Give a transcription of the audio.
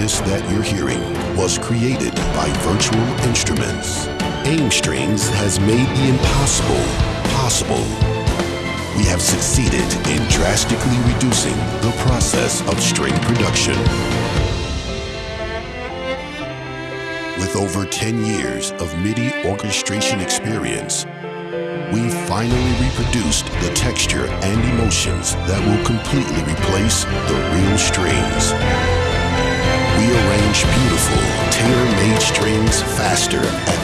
this that you're hearing was created by Virtual Instruments. AIM Strings has made the impossible possible. We have succeeded in drastically reducing the process of string production. With over 10 years of MIDI orchestration experience, we finally reproduced the texture and emotions that will completely replace the real strings. We